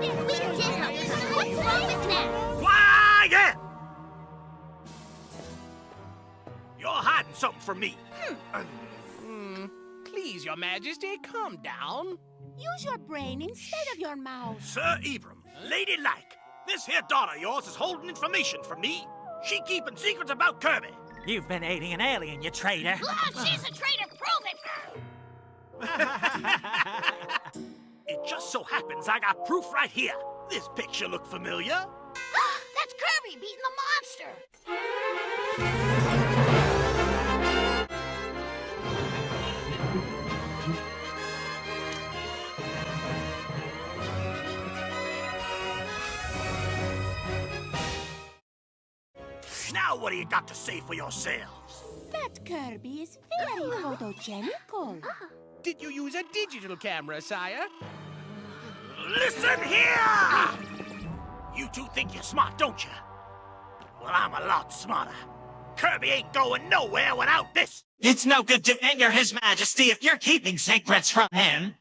We did help you. What's wrong with that? Quiet! You're hiding something from me. Hmm. Please, Your Majesty, calm down. Use your brain instead of your mouth. Sir Ebrum, ladylike, this here daughter of yours is holding information from me. She keeping secrets about Kirby. You've been aiding an alien, you traitor. Oh, she's a traitor. Prove it. It just so happens I got proof right here. This picture look familiar. That's Kirby beating the monster. Now what do you got to say for yourselves? That Kirby is very photogenical. Did you use a digital camera, sire? Listen here! You two think you're smart, don't you? Well, I'm a lot smarter. Kirby ain't going nowhere without this. It's no good to anger His Majesty if you're keeping secrets from him.